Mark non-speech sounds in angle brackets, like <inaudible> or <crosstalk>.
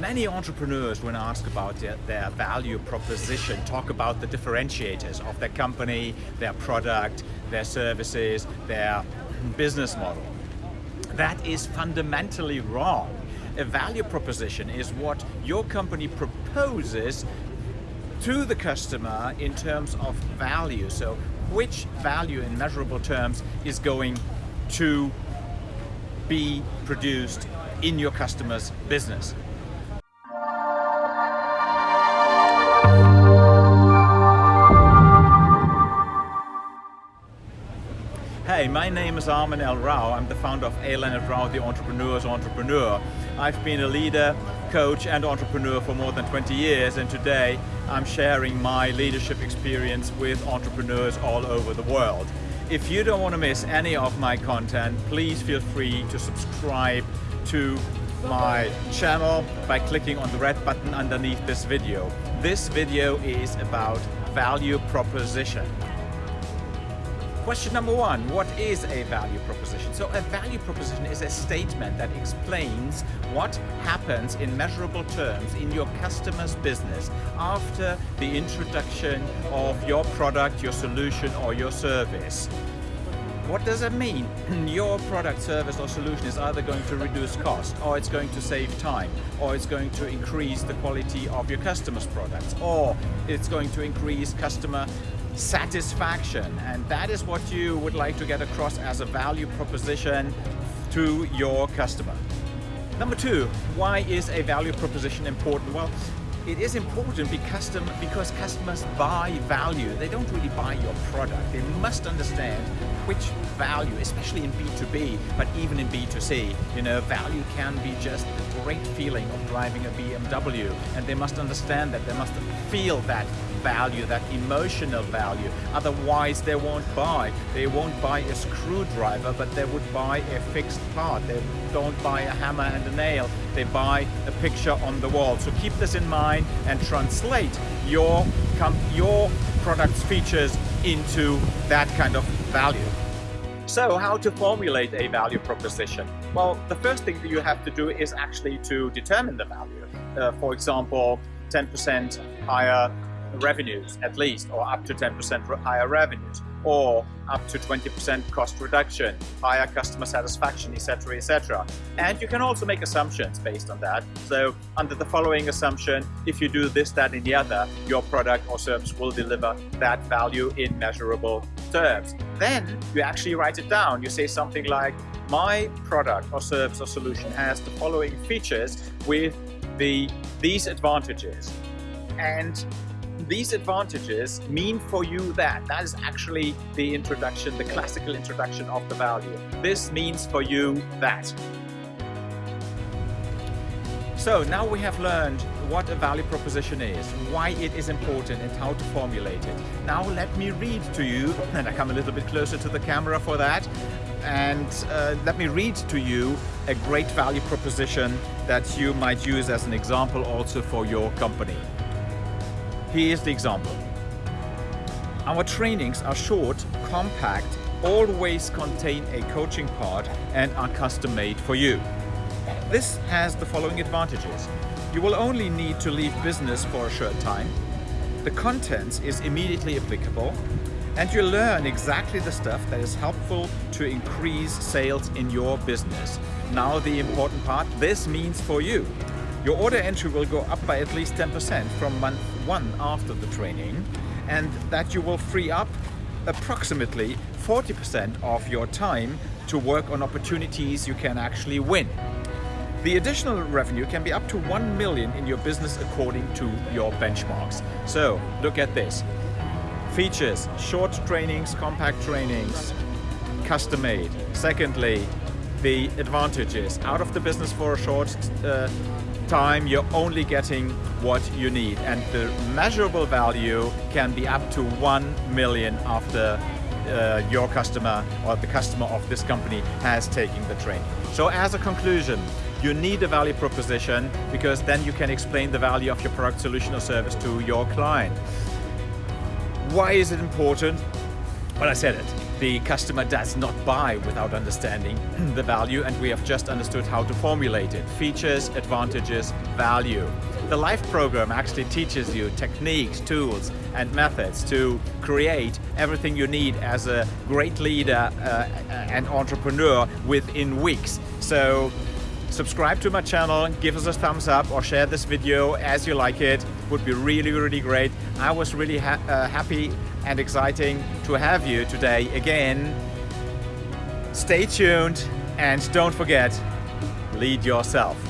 Many entrepreneurs, when asked about their, their, value proposition, talk about the differentiators of their company, their product, their services, their business model. That is fundamentally wrong. A value proposition is what your company proposes to the customer in terms of value. So which value in measurable terms is going to be produced in your customer's business. Hey, my name is Armin L. Rao. I'm the founder of A. Leonard Rao, the entrepreneur's entrepreneur. I've been a leader, coach and entrepreneur for more than 20 years and today I'm sharing my leadership experience with entrepreneurs all over the world. If you don't want to miss any of my content, please feel free to subscribe to my channel by clicking on the red button underneath this video. This video is about value proposition. Question number one, what is a value proposition? So a value proposition is a statement that explains what happens in measurable terms in your customer's business after the introduction of your product, your solution or your service. What does it mean? <clears throat> Your product, service or solution is either going to reduce cost or it's going to save time or it's going to increase the quality of your customer's products or it's going to increase customer satisfaction and that is what you would like to get across as a value proposition to your customer. Number two, why is a value proposition important? Well, it is important because, customers buy value. They don't really buy your product. They must understand which value, especially in B2B, but even in B2C, you know, value can be just a great feeling of driving a BMW. And they must understand that, they must feel that value, that emotional value. Otherwise they won't buy. They won't buy a screwdriver, but they would buy a fixed part. They don't buy a hammer and a nail. They buy a picture on the wall. So keep this in mind and translate your, your product's features into that kind of value. So how to formulate a value proposition? Well, the first thing that you have to do is actually to determine the value. Uh, for example, 10% higher revenues at least, or up to 10% higher revenues, or up to 20% cost reduction, higher customer satisfaction, etc., etc. And you can also make assumptions based on that. So under the following assumption, if you do this, that, and the other, your product or service will deliver that value in measurable terms. Then you actually write it down. You say something like, my product or service or solution has the following features with the these advantages. And these advantages mean for you that. That is actually the introduction, the classical introduction of the value. This means for you that. So now we have learned what a value proposition is, why it is important and how to formulate it. Now let me read to you, <laughs> and I come a little bit closer to the camera for that, and uh, let me read to you a great value proposition that you might use as an example also for your company. Here's the example. Our trainings are short, compact, always contain a coaching part and are custom made for you. This has the following advantages. You will only need to leave business for a short time. The contents is immediately applicable and you learn exactly the stuff that is helpful to increase sales in your business. Now the important part, this means for you. Your order entry will go up by at least 10% from month one after the training and that you will free up approximately 40% of your time to work on opportunities you can actually win. The additional revenue can be up to 1 million in your business according to your benchmarks. So look at this. Features, short trainings, compact trainings, custom made. Secondly, the advantages, out of the business for a short uh, time you're only getting what you need and the measurable value can be up to 1 million after uh, your customer or the customer of this company has taken the training. So as a conclusion, you need a value proposition because then you can explain the value of your product, solution or service to your client. Why is it important? Well, I said it. The customer does not buy without understanding <clears throat> the value and we have just understood how to formulate it. Features, advantages, value. The LIFE program actually teaches you techniques, tools and methods to create everything you need as a great leader uh, and entrepreneur within weeks. So subscribe to my channel, give us a thumbs up or share this video as you like it. Would be really, really great. I was really ha uh, happy and exciting to have you today again. Stay tuned and don't forget, lead yourself.